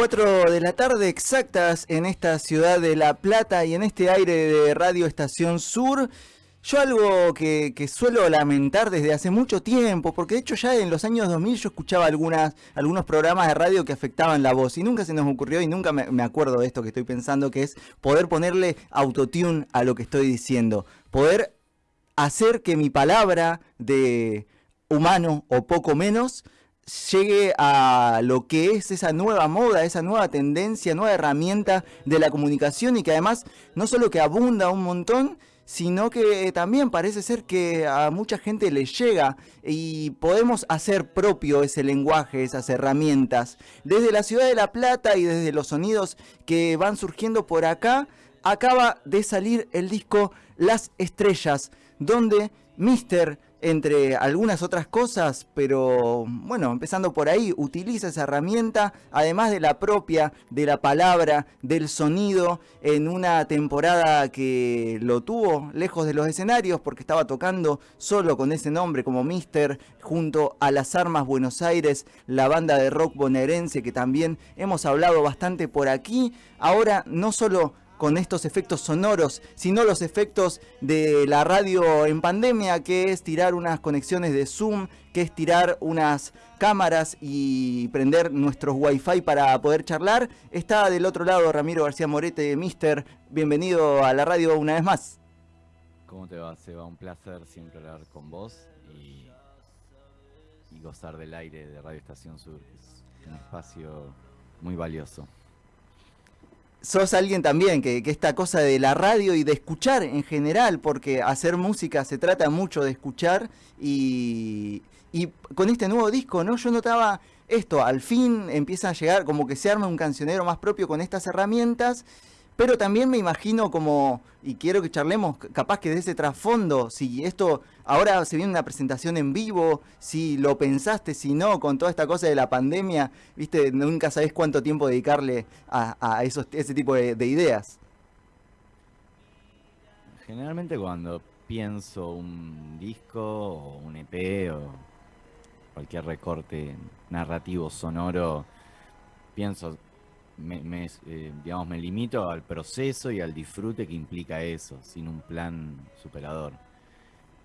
4 de la tarde exactas en esta ciudad de La Plata y en este aire de Radio Estación Sur. Yo algo que, suelo lamentar desde hace mucho tiempo, porque de hecho ya en los años 2000 yo escuchaba algunas, algunos programas de radio que afectaban la voz y nunca se nos ocurrió y nunca me, me acuerdo de esto que estoy pensando, que es poder ponerle autotune a lo que estoy diciendo, poder hacer que mi palabra de humano o poco menos llegue a lo que es esa nueva moda, esa nueva tendencia, nueva herramienta de la comunicación y que además no solo que abunda un montón, sino que también parece ser que a mucha gente le llega y podemos hacer propio ese lenguaje, esas herramientas. Desde la ciudad de La Plata y desde los sonidos que van surgiendo por acá, acaba de salir el disco Las Estrellas, donde Mister entre algunas otras cosas, pero bueno, empezando por ahí, utiliza esa herramienta, además de la propia, de la palabra, del sonido, en una temporada que lo tuvo lejos de los escenarios, porque estaba tocando solo con ese nombre como Mister, junto a Las Armas Buenos Aires, la banda de rock bonaerense que también hemos hablado bastante por aquí. Ahora no solo con estos efectos sonoros, sino los efectos de la radio en pandemia, que es tirar unas conexiones de Zoom, que es tirar unas cámaras y prender nuestros wifi para poder charlar. Está del otro lado Ramiro García Morete, Mister, bienvenido a la radio una vez más. ¿Cómo te va, Seba? Un placer siempre hablar con vos y, y gozar del aire de Radio Estación Sur. Es un espacio muy valioso sos alguien también que, esta cosa de la radio y de escuchar en general, porque hacer música se trata mucho de escuchar y, y con este nuevo disco, ¿no? Yo notaba esto, al fin empieza a llegar como que se arma un cancionero más propio con estas herramientas pero también me imagino como, y quiero que charlemos capaz que de ese trasfondo, si esto ahora se viene una presentación en vivo, si lo pensaste, si no, con toda esta cosa de la pandemia, viste, nunca sabés cuánto tiempo dedicarle a, esos, ese tipo de, de ideas. Generalmente cuando pienso un disco o un EP o cualquier recorte narrativo sonoro, pienso me, eh, digamos, me limito al proceso y al disfrute que implica eso, sin un plan superador.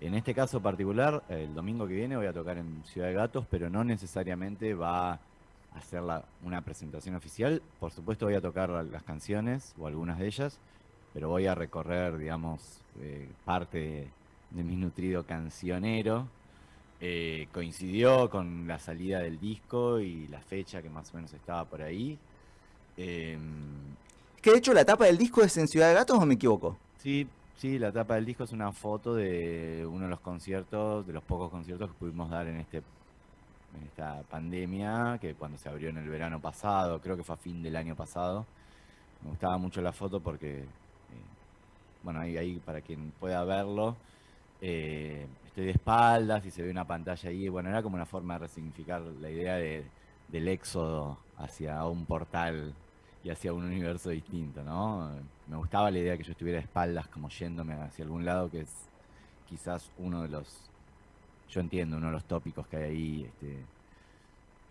En este caso particular, el domingo que viene voy a tocar en Ciudad de Gatos, pero no necesariamente va a hacer una presentación oficial. Por supuesto voy a tocar las canciones o algunas de ellas, pero voy a recorrer, digamos, eh, parte de, mi nutrido cancionero. Eh, coincidió con la salida del disco y la fecha que más o menos estaba por ahí. Eh, que de hecho la tapa del disco es en Ciudad de Gatos o me equivoco? Sí, sí, la tapa del disco es una foto de uno de los conciertos, de los pocos conciertos que pudimos dar en este en esta pandemia, que cuando se abrió en el verano pasado, creo que fue a fin del año pasado. Me gustaba mucho la foto porque, eh, bueno, ahí, ahí para quien pueda verlo, eh, estoy de espaldas y se ve una pantalla ahí. Bueno, era como una forma de resignificar la idea de, del éxodo hacia un portal y hacia un universo distinto, ¿no? Me gustaba la idea que yo estuviera de espaldas como yéndome hacia algún lado, que es quizás uno de los, yo entiendo, uno de los tópicos que hay ahí este,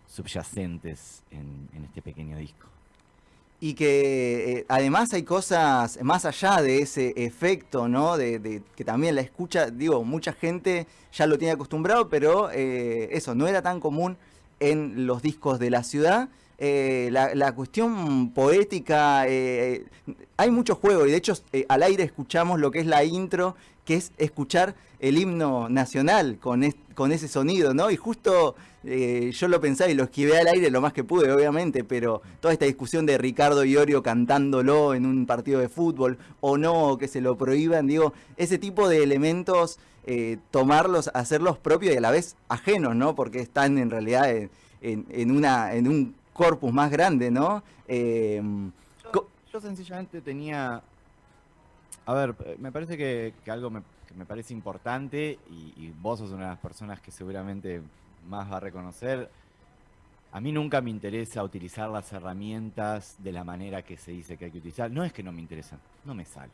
subyacentes en, este pequeño disco. Y que eh, además hay cosas más allá de ese efecto, ¿no? De, que también la escucha, digo, mucha gente ya lo tiene acostumbrado, pero eh, eso no era tan común en los discos de la ciudad eh, la, cuestión poética, eh, hay mucho juego y de hecho eh, al aire escuchamos lo que es la intro, que es escuchar el himno nacional con, con ese sonido, ¿no? Y justo yo lo pensaba y lo esquivé al aire lo más que pude, obviamente, pero toda esta discusión de Ricardo Iorio cantándolo en un partido de fútbol o no, que se lo prohíban, digo, ese tipo de elementos, tomarlos, hacerlos propios y a la vez ajenos, ¿no? Porque están en realidad en, una, en un corpus más grande, ¿no? Em, yo, sencillamente tenía... A ver, me parece que, algo me, que me, parece importante y, vos sos una de las personas que seguramente más va a reconocer. A mí nunca me interesa utilizar las herramientas de la manera que se dice que hay que utilizar. No es que no me interesan, no me sale.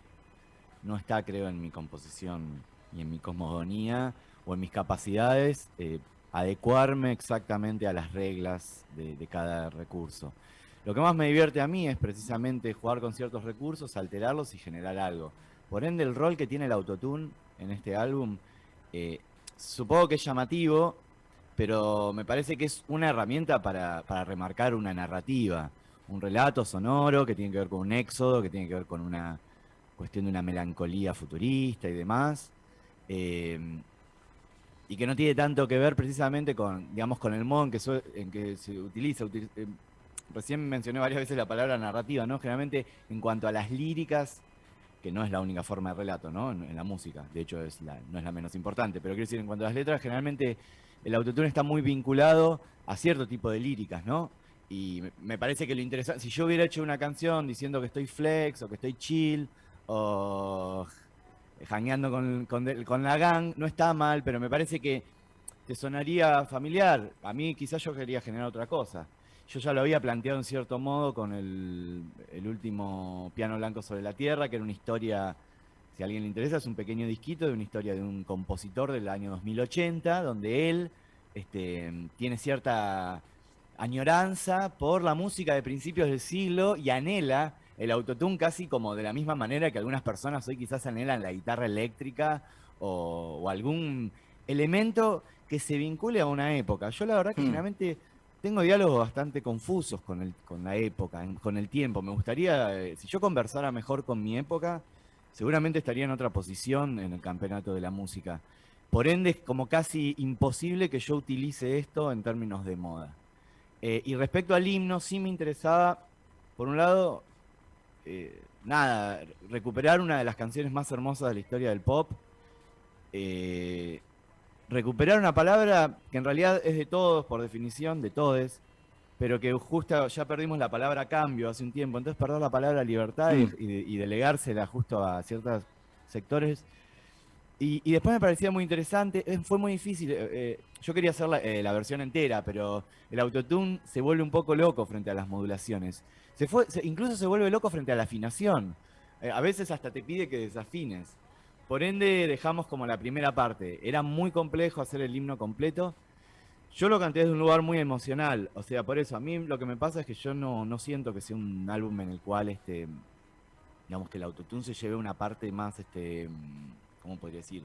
No está, creo, en mi composición y en mi cosmogonía o en mis capacidades. Eh, adecuarme exactamente a las reglas de, cada recurso. Lo que más me divierte a mí es precisamente jugar con ciertos recursos, alterarlos y generar algo. Por ende, el rol que tiene el autotune en este álbum, eh, supongo que es llamativo, pero me parece que es una herramienta para, para, remarcar una narrativa, un relato sonoro que tiene que ver con un éxodo, que tiene que ver con una cuestión de una melancolía futurista y demás. Eh, y que no tiene tanto que ver precisamente con, digamos, con el modo en que, se utiliza. Eh, recién mencioné varias veces la palabra narrativa, ¿no? Generalmente en cuanto a las líricas, que no es la única forma de relato, ¿no? En, la música, de hecho es no es la menos importante, pero quiero decir, en cuanto a las letras, generalmente el autotune está muy vinculado a cierto tipo de líricas, ¿no? Y me parece que lo interesante, si yo hubiera hecho una canción diciendo que estoy flex o que estoy chill o jangueando con, con, la gang, no está mal, pero me parece que te sonaría familiar. A mí quizás yo quería generar otra cosa. Yo ya lo había planteado en cierto modo con el, el, último Piano Blanco sobre la Tierra, que era una historia, si a alguien le interesa, es un pequeño disquito de una historia de un compositor del año 2080, donde él este, tiene cierta añoranza por la música de principios del siglo y anhela el autotune casi como de la misma manera que algunas personas hoy quizás anhelan la guitarra eléctrica o, algún elemento que se vincule a una época. Yo la verdad que generalmente tengo diálogos bastante confusos con, el, con la época, con el tiempo. Me gustaría, eh, si yo conversara mejor con mi época, seguramente estaría en otra posición en el campeonato de la música. Por ende, es como casi imposible que yo utilice esto en términos de moda. Eh, y respecto al himno, sí me interesaba, por un lado, eh, nada, recuperar una de las canciones más hermosas de la historia del pop. Eh, recuperar una palabra que en realidad es de todos, por definición, de todes, pero que justo ya perdimos la palabra cambio hace un tiempo. Entonces perder la palabra libertad y, y, delegársela justo a ciertos sectores. Y, después me parecía muy interesante, fue muy difícil. yo quería hacer la, la versión entera, pero el autotune se vuelve un poco loco frente a las modulaciones. Se fue, incluso se vuelve loco frente a la afinación. Eh, a veces hasta te pide que desafines. Por ende, dejamos como la primera parte. Era muy complejo hacer el himno completo. Yo lo canté desde un lugar muy emocional. O sea, por eso, a mí lo que me pasa es que yo no, no siento que sea un álbum en el cual, este, digamos, que el autotune se lleve una parte más, este, ¿cómo podría decir?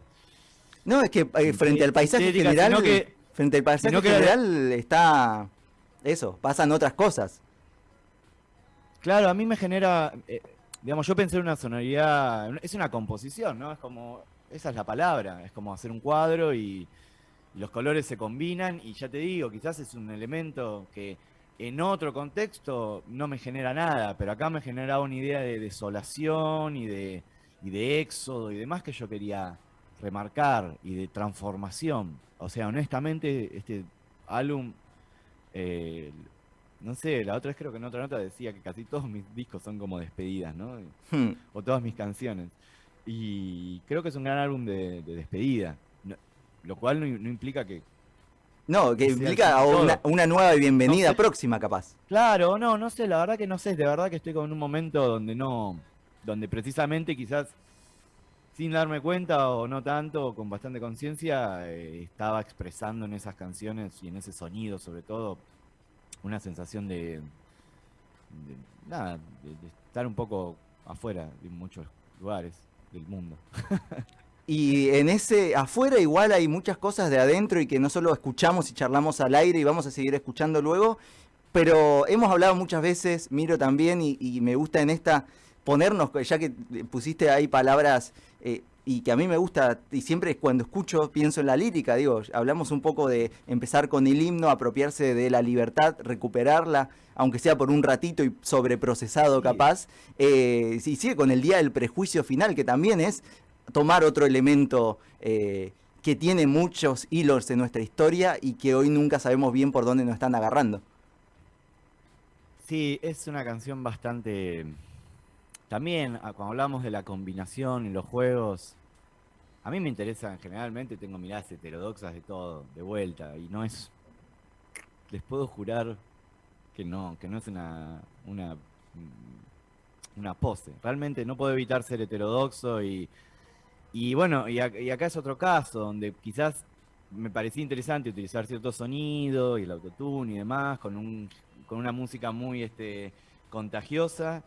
No, es que eh, frente al paisaje general, que, frente al paisaje general está eso, pasan otras cosas. Claro, a mí me genera, eh, digamos, yo pensé en una sonoridad, es una composición, ¿no? Es como, esa es la palabra, es como hacer un cuadro y los colores se combinan y ya te digo, quizás es un elemento que en otro contexto no me genera nada, pero acá me generaba una idea de desolación y de, y de éxodo y demás que yo quería remarcar y de transformación. O sea, honestamente, este álbum eh, no sé, la otra vez creo que en otra nota decía que casi todos mis discos son como despedidas, ¿no? Hmm. O todas mis canciones. Y creo que es un gran álbum de, despedida. lo cual no, implica que... No, que implica una, nueva bienvenida próxima, capaz. Claro, no, no sé, la verdad que no sé. De verdad que estoy como en un momento donde no... Donde precisamente quizás sin darme cuenta o no tanto, con bastante conciencia, eh, estaba expresando en esas canciones y en ese sonido sobre todo una sensación de, nada, de, estar un poco afuera de muchos lugares del mundo. Y en ese afuera igual hay muchas cosas de adentro y que no solo escuchamos y charlamos al aire y vamos a seguir escuchando luego, pero hemos hablado muchas veces, Miro también, y, me gusta en esta ponernos, ya que pusiste ahí palabras eh, y que a mí me gusta, y siempre cuando escucho pienso en la lírica, digo, hablamos un poco de empezar con el himno, apropiarse de la libertad, recuperarla, aunque sea por un ratito y sobreprocesado capaz, eh, y sigue con el día del prejuicio final, que también es tomar otro elemento eh, que tiene muchos hilos en nuestra historia y que hoy nunca sabemos bien por dónde nos están agarrando. Sí, es una canción bastante también, ah, cuando hablamos de la combinación en los juegos, a mí me interesan generalmente, tengo miradas heterodoxas de todo, de vuelta, y no es. Les puedo jurar que no, que no es una, una, una pose. Realmente no puedo evitar ser heterodoxo y, y bueno, y, acá es otro caso, donde quizás me parecía interesante utilizar cierto sonido y el autotune y demás, con un con una música muy este, contagiosa,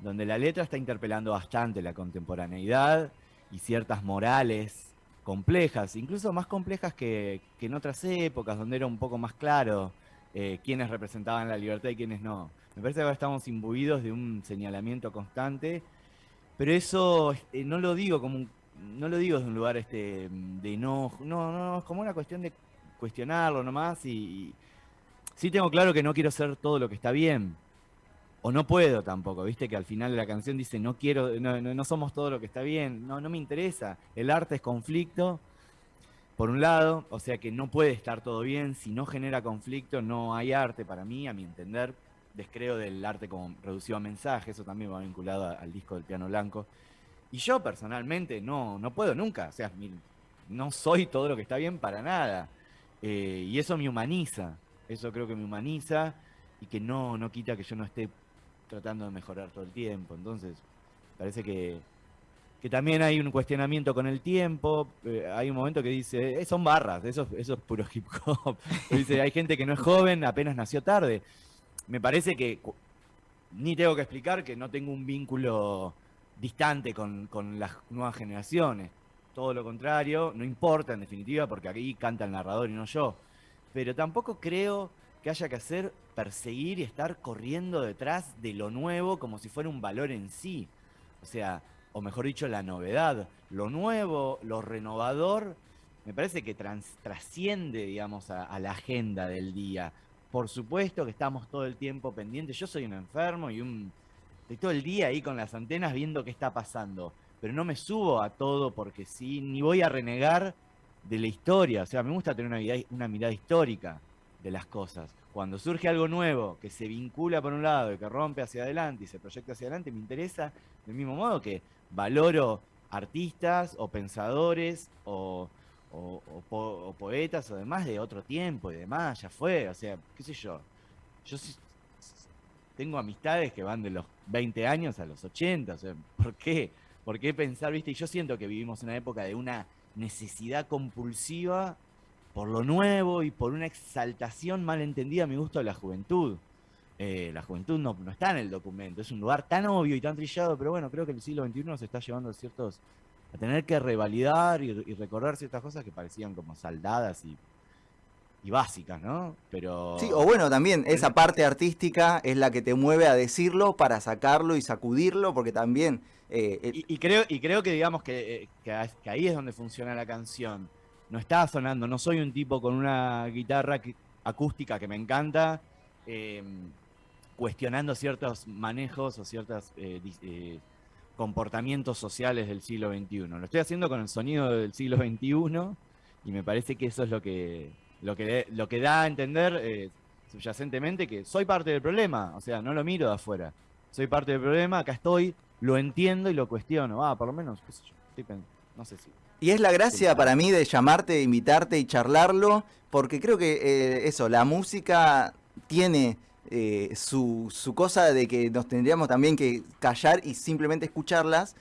donde la letra está interpelando bastante la contemporaneidad y ciertas morales complejas, incluso más complejas que, en otras épocas, donde era un poco más claro eh, quiénes representaban la libertad y quiénes no. Me parece que ahora estamos imbuidos de un señalamiento constante, pero eso eh, no lo digo como un, no lo digo desde un lugar este de no, no, no, es como una cuestión de cuestionarlo nomás y sí tengo claro que no quiero ser todo lo que está bien. O no puedo tampoco, viste que al final de la canción dice no quiero, no, no, somos todo lo que está bien, no, no me interesa. El arte es conflicto, por un lado, o sea que no puede estar todo bien, si no genera conflicto no hay arte para mí, a mi entender, descreo del arte como reducido a mensaje, eso también va vinculado al disco del piano blanco. Y yo personalmente no, no puedo nunca, o sea, no soy todo lo que está bien para nada. Eh, y eso me humaniza, eso creo que me humaniza y que no, no quita que yo no esté tratando de mejorar todo el tiempo. Entonces, parece que, que también hay un cuestionamiento con el tiempo. Eh, hay un momento que dice, eh, son barras, eso, eso es puro hip hop. dice, hay gente que no es joven, apenas nació tarde. Me parece que ni tengo que explicar que no tengo un vínculo distante con, con las nuevas generaciones. Todo lo contrario, no importa en definitiva, porque aquí canta el narrador y no yo pero tampoco creo que haya que hacer perseguir y estar corriendo detrás de lo nuevo como si fuera un valor en sí. O sea, o mejor dicho, la novedad. Lo nuevo, lo renovador, me parece que trasciende, digamos, a, la agenda del día. Por supuesto que estamos todo el tiempo pendientes. Yo soy un enfermo y un... Estoy todo el día ahí con las antenas viendo qué está pasando. Pero no me subo a todo porque sí, ni voy a renegar de la historia. O sea, me gusta tener una mirada histórica de las cosas. Cuando surge algo nuevo que se vincula por un lado y que rompe hacia adelante y se proyecta hacia adelante, me interesa del mismo modo que valoro artistas o pensadores o, poetas o demás de otro tiempo y demás, ya fue, o sea, qué sé yo. Yo tengo amistades que van de los 20 años a los 80, o sea, ¿por qué? ¿Por qué pensar, viste? Y yo siento que vivimos una época de una necesidad compulsiva por lo nuevo y por una exaltación mal entendida a mi gusto de la juventud. Eh, la juventud no, no, está en el documento, es un lugar tan obvio y tan trillado, pero bueno, creo que el siglo XXI nos está llevando a ciertos a tener que revalidar y, recorrer ciertas cosas que parecían como saldadas y, y, básicas, ¿no? Pero sí, o bueno, también esa parte artística es la que te mueve a decirlo para sacarlo y sacudirlo, porque también eh, y, creo, y creo que digamos eh, que, ahí es donde funciona la canción. No está sonando, no soy un tipo con una guitarra acústica que me encanta, em, cuestionando ciertos manejos o ciertos eh, comportamientos sociales del siglo XXI. Lo estoy haciendo con el sonido del siglo XXI y me parece que eso es lo que, lo que, da a entender subyacentemente que soy parte del problema, o sea, no lo miro de afuera. Soy parte del problema, acá estoy, lo entiendo y lo cuestiono. Ah, por lo menos, qué sé yo, no sé si. Y es la gracia para mí de llamarte, invitarte y charlarlo, porque creo que eh, eso, la música tiene eh, su, su cosa de que nos tendríamos también que callar y simplemente escucharlas,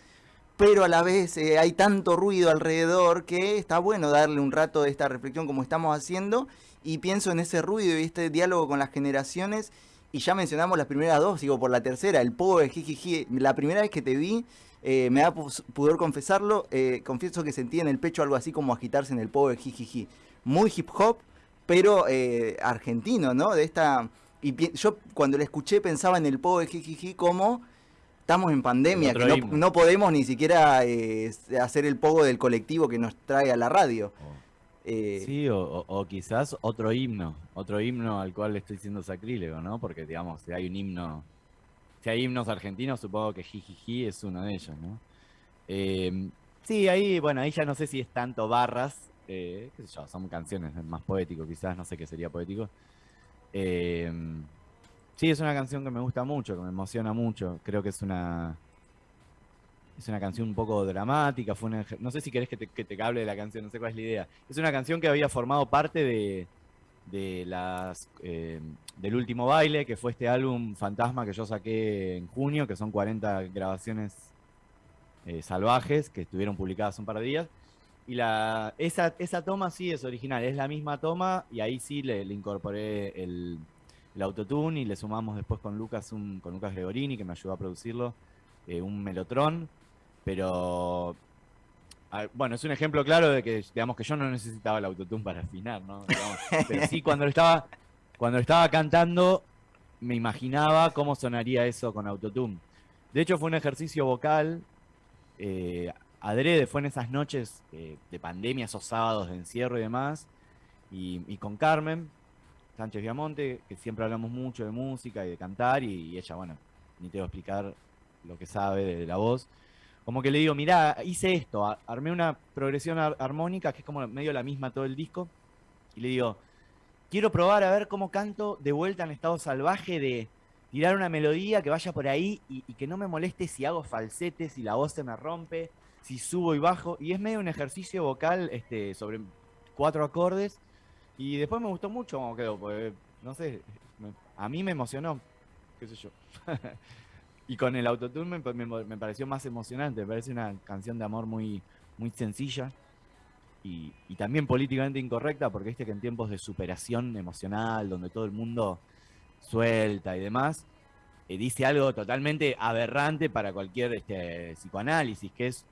pero a la vez eh, hay tanto ruido alrededor que está bueno darle un rato de esta reflexión como estamos haciendo y pienso en ese ruido y este diálogo con las generaciones y ya mencionamos las primeras dos, digo, por la tercera, el pogo de Jijiji. La primera vez que te vi, eh, me da pudor confesarlo, eh, confieso que sentí en el pecho algo así como agitarse en el pogo de Jijiji. Muy hip hop, pero eh, argentino, ¿no? De esta... Y yo cuando le escuché pensaba en el pogo de Jijiji como estamos en pandemia, que no, podemos ni siquiera hacer el pogo del colectivo que nos trae a la radio. Oh. Eh, sí, o, quizás otro himno, otro himno al cual estoy siendo sacrílego, ¿no? Porque, digamos, hay un himno, si hay himnos argentinos, supongo que Jijiji es uno de ellos, ¿no? Em, sí, ahí, bueno, ahí ya no sé si es tanto barras, eh, son canciones más poético, quizás, no sé qué sería poético. Em, sí, es una canción que me gusta mucho, que me emociona mucho, creo que es una es una canción un poco dramática, fue no sé si querés que te, que hable de la canción, no sé cuál es la idea. Es una canción que había formado parte de, de las eh, del último baile, que fue este álbum Fantasma que yo saqué en junio, que son 40 grabaciones eh, salvajes que estuvieron publicadas un par de días. Y la, esa, esa toma sí es original, es la misma toma y ahí sí le, incorporé el, el autotune y le sumamos después con Lucas, un, con Lucas Gregorini, que me ayudó a producirlo, eh, un Melotron, pero ah, bueno, es un ejemplo claro de que, digamos, que yo no necesitaba el autotune para afinar, ¿no? pero sí, cuando lo estaba, cuando estaba cantando, me imaginaba cómo sonaría eso con autotune. De hecho, fue un ejercicio vocal, eh, adrede, fue en esas noches eh, de pandemia, esos sábados de encierro y demás, y con Carmen, Sánchez Viamonte, que siempre hablamos mucho de música y de cantar, y, ella, bueno, ni te voy a explicar lo que sabe de, la voz. Como que le digo, mirá, hice esto, armé una progresión armónica que es como medio la misma todo el disco, y le digo, quiero probar a ver cómo canto de vuelta en estado salvaje de tirar una melodía que vaya por ahí y, que no me moleste si hago falsetes, si la voz se me rompe, si subo y bajo. Y es medio un ejercicio vocal este, sobre cuatro acordes y después me gustó mucho cómo quedó, porque, no sé, a mí me emocionó, qué sé yo. y con el autotune me, pareció más emocionante, me parece una canción de amor muy, muy sencilla y, también políticamente incorrecta, porque viste que en tiempos de superación emocional, donde todo el mundo suelta y demás, eh, dice algo totalmente aberrante para cualquier este, psicoanálisis, que es,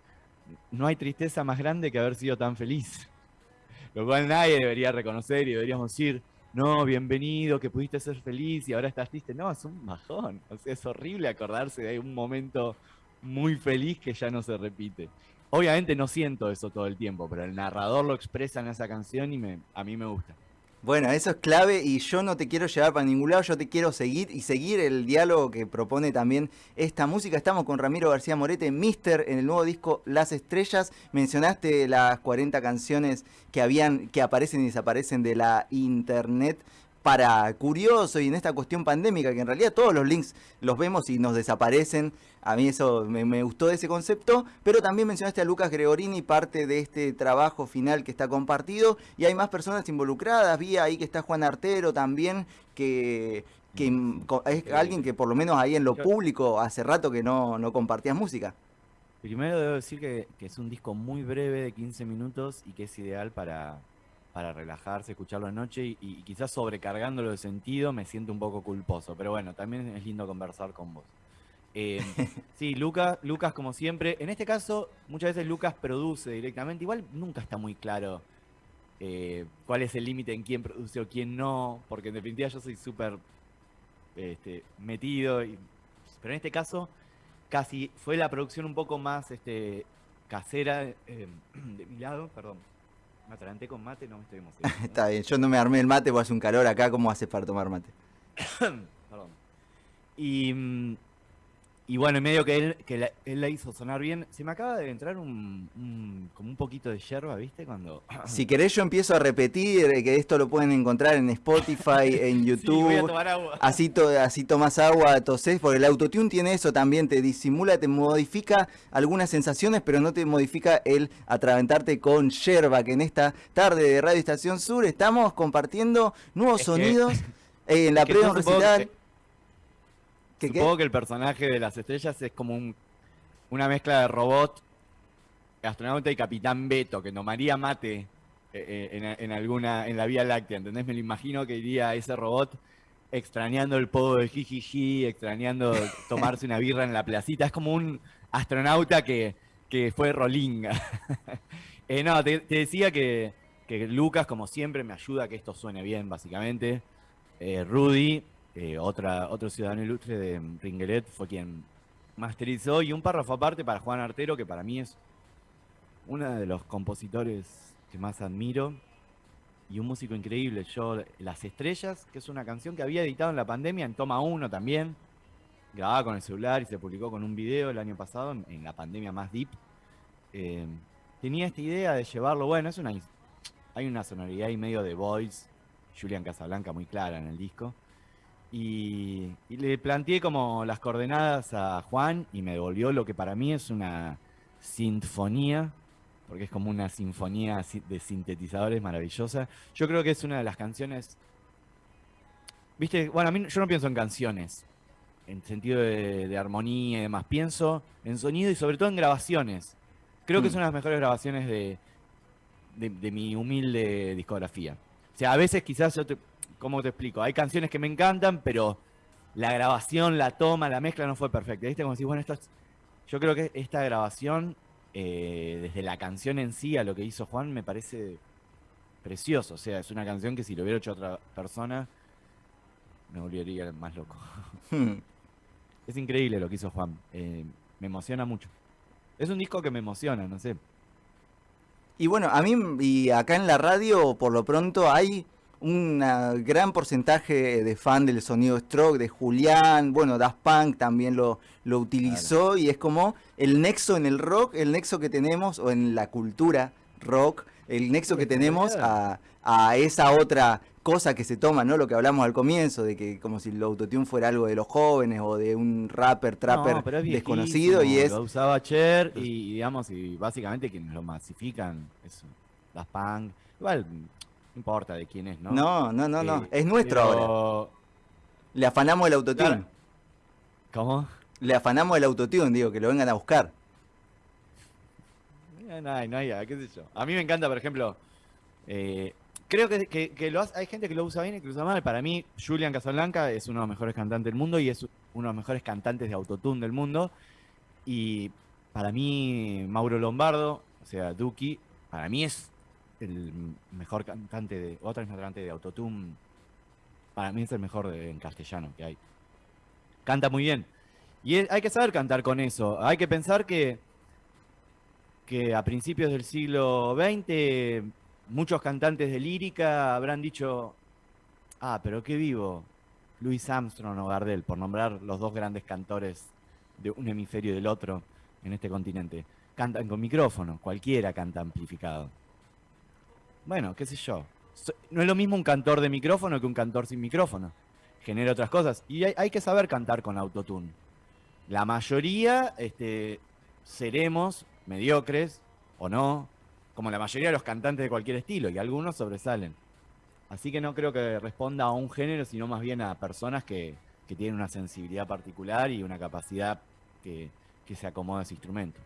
no hay tristeza más grande que haber sido tan feliz. Lo cual nadie debería reconocer y deberíamos decir, no, bienvenido, que pudiste ser feliz y ahora estás triste. No, es un bajón. O sea, es horrible acordarse de un momento muy feliz que ya no se repite. Obviamente no siento eso todo el tiempo, pero el narrador lo expresa en esa canción y a mí me gusta. Bueno, eso es clave y yo no te quiero llevar para ningún lado, yo te quiero seguir y seguir el diálogo que propone también esta música. Estamos con Ramiro García Morete, Mister, en el nuevo disco Las Estrellas. Mencionaste las 40 canciones que habían, que aparecen y desaparecen de la internet para curioso y en esta cuestión pandémica, que en realidad todos los links los vemos y nos desaparecen. A mí eso me, gustó ese concepto, pero también mencionaste a Lucas Gregorini, parte de este trabajo final que está compartido, y hay más personas involucradas. Vi ahí que está Juan Artero también, que, es alguien que por lo menos ahí en lo público hace rato que no, no compartías música. Primero debo decir que, que es un disco muy breve de 15 minutos y que es ideal para, para relajarse, escucharlo anoche y, y, quizás sobrecargándolo de sentido me siento un poco culposo, pero bueno, también es lindo conversar con vos. Eh, sí, Lucas, Lucas como siempre, en este caso muchas veces Lucas produce directamente, igual nunca está muy claro eh, cuál es el límite en quién produce o quién no, porque en definitiva yo soy súper este, metido, y, pero en este caso casi fue la producción un poco más este, casera eh, de mi lado, perdón me ataranté con mate, no me estoy emocionando. Está bien, yo no me armé el mate, porque hace un calor acá, ¿cómo haces para tomar mate? Perdón. Y mm, y bueno, en medio que él, que él la hizo sonar bien, se me acaba de entrar un, como un poquito de yerba, ¿viste? Cuando... Si querés yo empiezo a repetir, eh, que esto lo pueden encontrar en Spotify, en YouTube. voy a tomar agua. Así, así tomas agua, tosés, porque el autotune tiene eso también, te disimula, te modifica algunas sensaciones, pero no te modifica el atraventarte con yerba, que en esta tarde de Radio Estación Sur estamos compartiendo nuevos sonidos eh, en la pre Supongo que el personaje de las estrellas es como un, una mezcla de robot, astronauta y capitán Beto, que tomaría mate eh, eh, en, alguna, en la Vía Láctea, ¿entendés? Me lo imagino que iría ese robot extrañando el podo de Jijiji, extrañando tomarse una birra en la placita. Es como un astronauta que, fue rolinga. Eh, no, te, decía que, Lucas, como siempre, me ayuda a que esto suene bien, básicamente. Rudy, eh, otra, otro ciudadano ilustre de Ringelet fue quien masterizó y un párrafo aparte para Juan Artero, que para mí es uno de los compositores que más admiro y un músico increíble. Yo, Las Estrellas, que es una canción que había editado en la pandemia, en Toma 1 también, grabada con el celular y se publicó con un video el año pasado, en, la pandemia más deep. Eh, tenía esta idea de llevarlo, bueno, es una hay una sonoridad y medio de voice, Julian Casablanca muy clara en el disco. Y, le planteé como las coordenadas a Juan y me devolvió lo que para mí es una sinfonía, porque es como una sinfonía de sintetizadores maravillosa. Yo creo que es una de las canciones... Viste, bueno, a mí yo no pienso en canciones, en sentido de, armonía y demás. Pienso en sonido y sobre todo en grabaciones. Creo que es mm. una de las mejores grabaciones de, de, mi humilde discografía. O sea, a veces quizás yo ¿cómo te explico? Hay canciones que me encantan, pero la grabación, la toma, la mezcla no fue perfecta. ¿Viste? Como si, bueno, esto yo creo que esta grabación, eh, desde la canción en sí a lo que hizo Juan, me parece precioso. O sea, es una canción que si lo hubiera hecho otra persona, me volvería más loco. Hmm. es increíble lo que hizo Juan. Eh, me emociona mucho. Es un disco que me emociona, no sé. Y bueno, a mí y acá en la radio, por lo pronto, hay un gran porcentaje de fan del sonido stroke, de Julián, bueno, Daft Punk también lo, lo utilizó y es como el nexo en el rock, el nexo que tenemos, o en la cultura rock, el nexo que tenemos a, a esa otra cosa que se toma, ¿no? Lo que hablamos al comienzo, de que como si el autotune fuera algo de los jóvenes o de un rapper, trapper desconocido y es... Lo usaba Cher y, digamos, y básicamente quienes lo masifican, eso, las punk, igual, no importa de quién es, ¿no? No, no, no, no, eh, es nuestro ahora. Le afanamos el autotune. ¿Cómo? Le afanamos el autotune, digo, que lo vengan a buscar. No hay, no hay, qué sé yo. A mí me encanta, por ejemplo, eh, creo que, hay gente que lo usa bien y que lo usa mal. Para mí, Julian Casablanca es uno de los mejores cantantes del mundo y es uno de los mejores cantantes de autotune del mundo. Y para mí, Mauro Lombardo, o sea, Duki, para mí es el mejor cantante de, otra cantante de autotune. Para mí es el mejor en castellano que hay. Canta muy bien. Y hay que saber cantar con eso. Hay que pensar que, que a principios del siglo XX muchos cantantes de lírica habrán dicho, ah, pero qué vivo, Louis Armstrong o Gardel, por nombrar los dos grandes cantores de un hemisferio y del otro en este continente. Cantan con micrófono, cualquiera canta amplificado. Bueno, qué sé yo. No es lo mismo un cantor de micrófono que un cantor sin micrófono. Genera otras cosas. Y hay, que saber cantar con autotune. La mayoría este, seremos mediocres o no, como la mayoría de los cantantes de cualquier estilo, y algunos sobresalen. Así que no creo que responda a un género, sino más bien a personas que, tienen una sensibilidad particular y una capacidad que, se acomoda a ese instrumento.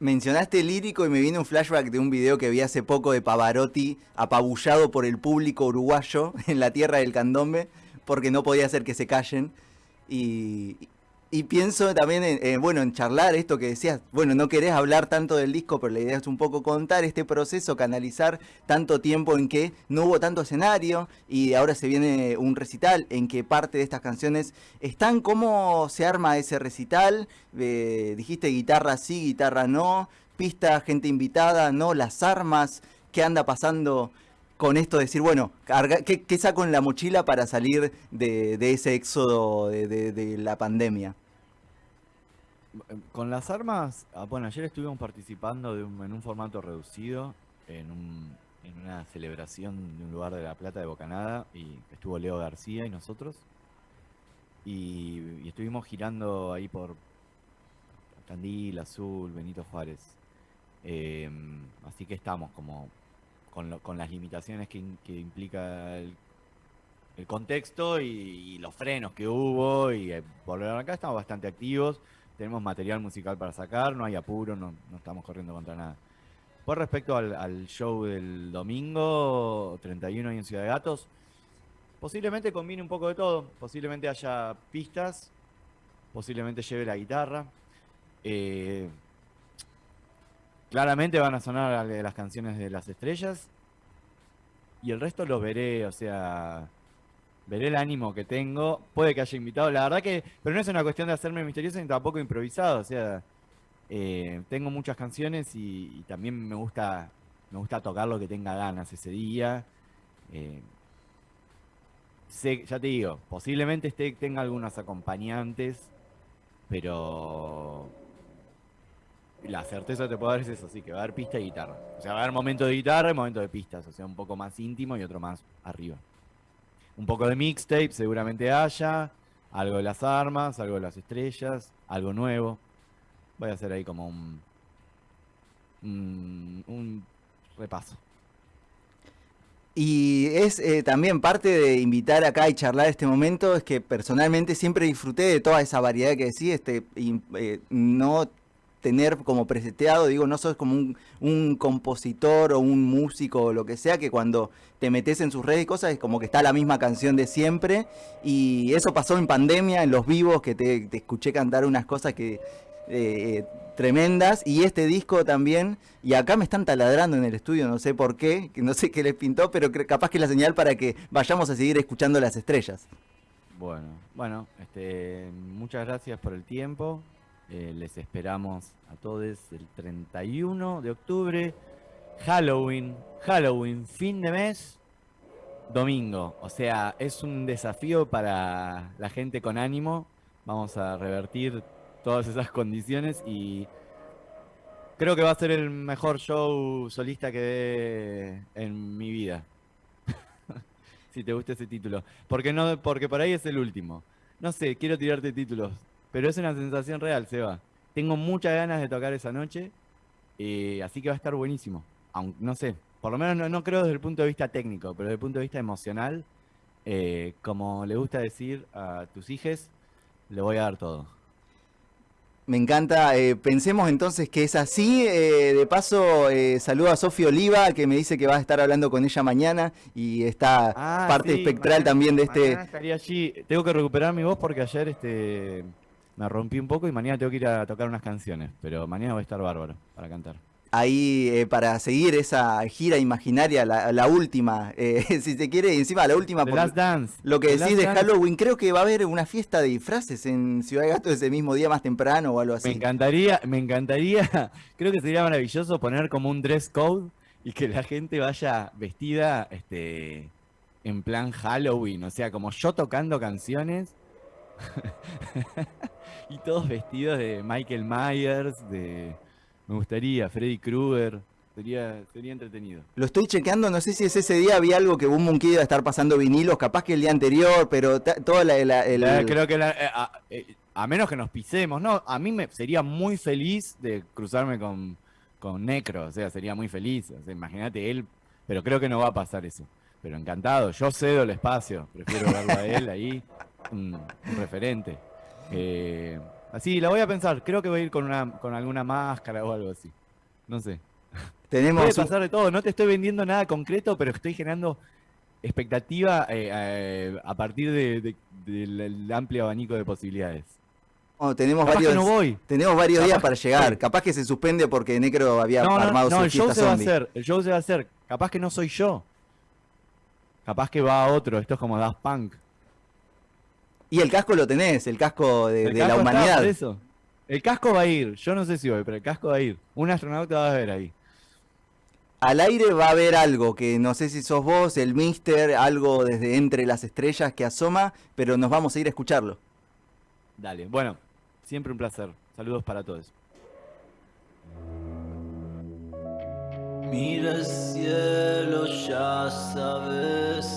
Mencionaste lírico y me viene un flashback de un video que vi hace poco de Pavarotti apabullado por el público uruguayo en la tierra del candombe porque no podía hacer que se callen. Y, y pienso también en, bueno, en charlar esto que decías, bueno, no querés hablar tanto del disco, pero la idea es un poco contar este proceso, canalizar tanto tiempo en que no hubo tanto escenario y ahora se viene un recital en que parte de estas canciones están, ¿cómo se arma ese recital? Eh, dijiste guitarra sí, guitarra no, pista, gente invitada, no, las armas, ¿qué anda pasando? con esto de decir, bueno, ¿qué, saco en la mochila para salir de, ese éxodo de la pandemia? Con las armas, ah, bueno, ayer estuvimos participando de en un formato reducido, en, una celebración de un lugar de La Plata de Bocanada, y estuvo Leo García y nosotros. Y, estuvimos girando ahí por Candil, Azul, Benito Juárez. Em, así que estamos como con, las limitaciones que, implica el, contexto y, los frenos que hubo y eh, volver acá estamos bastante activos tenemos material musical para sacar, no hay apuro, no, estamos corriendo contra nada. Por respecto al, show del domingo, 31 ahí en Ciudad de Gatos, posiblemente combine un poco de todo, posiblemente haya pistas, posiblemente lleve la guitarra. Eh, claramente van a sonar las canciones de las estrellas y el resto lo veré, o sea, veré el ánimo que tengo. Puede que haya invitado, la verdad que, pero no es una cuestión de hacerme misterioso ni tampoco improvisado. O sea, eh, tengo muchas canciones y, también me gusta, me gusta tocar lo que tenga ganas ese día. Eh, sé, ya te digo, posiblemente esté, tenga algunos acompañantes, pero la certeza te puedo dar es eso, sí, que va a haber pista y guitarra. O sea, va a haber momento de guitarra y momento de pistas, o sea, un poco más íntimo y otro más arriba un poco de mixtape, seguramente haya, algo de las armas, algo de las estrellas, algo nuevo. Voy a hacer ahí como un, repaso. Y es eh, también parte de invitar acá y charlar este momento, es que personalmente siempre disfruté de toda esa variedad que decís, este, eh, no tener como preseteado, digo, no sos como un, un compositor o un músico o lo que sea, que cuando te metes en sus redes y cosas es como que está la misma canción de siempre. Y eso pasó en pandemia, en los vivos, que te, escuché cantar unas cosas que eh, tremendas. Y este disco también, y acá me están taladrando en el estudio, no sé por qué, que no sé qué les pintó, pero capaz que la señal para que vayamos a seguir escuchando las estrellas. Bueno, bueno, este, muchas gracias por el tiempo. Eh, les esperamos a todos el 31 de octubre. Halloween, Halloween, fin de mes, domingo. O sea, es un desafío para la gente con ánimo. Vamos a revertir todas esas condiciones y creo que va a ser el mejor show solista que dé en mi vida. si te gusta ese título. Porque no, porque por ahí es el último. No sé, quiero tirarte títulos, pero es una sensación real, Seba. Tengo muchas ganas de tocar esa noche, eh, así que va a estar buenísimo. Aunque no sé, por lo menos no, no creo desde el punto de vista técnico, pero desde el punto de vista emocional, eh, como le gusta decir a tus hijes, le voy a dar todo. Me encanta, eh, pensemos entonces que es así. eh, de paso, eh, saludo a Sofía Oliva, que me dice que va a estar hablando con ella mañana y está Ah, parte sí, espectral mañana- también de este... estaría allí. Tengo que recuperar mi voz porque ayer este me rompí un poco y mañana tengo que ir a tocar unas canciones, pero mañana voy a estar bárbaro para cantar. ahí eh, para seguir esa gira imaginaria, la, la última, eh, si se quiere, encima la última, The por Last Dance. lo que The decís de. Halloween, creo que va a haber una fiesta de disfraces en Ciudad de Gato ese mismo día más temprano o algo Me así. encantaría, me encantaría, creo que sería maravilloso poner como un dress code y que la gente vaya vestida este en plan Halloween, o sea, como yo tocando canciones y todos vestidos de Michael Myers, de me gustaría Freddy Krueger, sería sería entretenido. Lo estoy chequeando, no sé si es ese día, había algo que Boom Monkey iba a estar pasando vinilos, capaz que el día anterior, pero toda la... la- el- La- creo que la- eh, a, eh, a menos que nos pisemos, no, a mí me sería muy feliz de cruzarme con, con Necro, o sea, sería muy feliz, o sea, imagínate él, pero creo que no va a pasar eso. Pero encantado, yo cedo el espacio, prefiero verlo a él ahí, un, un referente. Eh, así, la voy a pensar, creo que voy a ir con, una, con alguna máscara o algo así, no sé. tenemos Puede pasar de todo, no te estoy vendiendo nada concreto, pero estoy generando expectativa eh, eh, a partir de- de- del el amplio abanico de posibilidades. oh, tenemos Capaz varios, no voy. tenemos varios Capaz días para llegar. Capaz que se suspende porque Necro había No, no, armado no, su el show se va a hacer, el show se va a hacer. Capaz que no soy yo. Capaz que va otro, esto es como Daft Punk. Y el casco lo tenés, el casco de, El de la casco humanidad. por eso. El casco va a ir, yo no sé si voy, pero el casco va a ir. Un astronauta va a ver ahí. Al aire va a haber algo que no sé si sos vos, el Mister, algo desde entre las estrellas que asoma, pero nos vamos a ir a escucharlo. Dale, bueno, siempre un placer. Saludos para todos. Mira el cielo, ya sabes.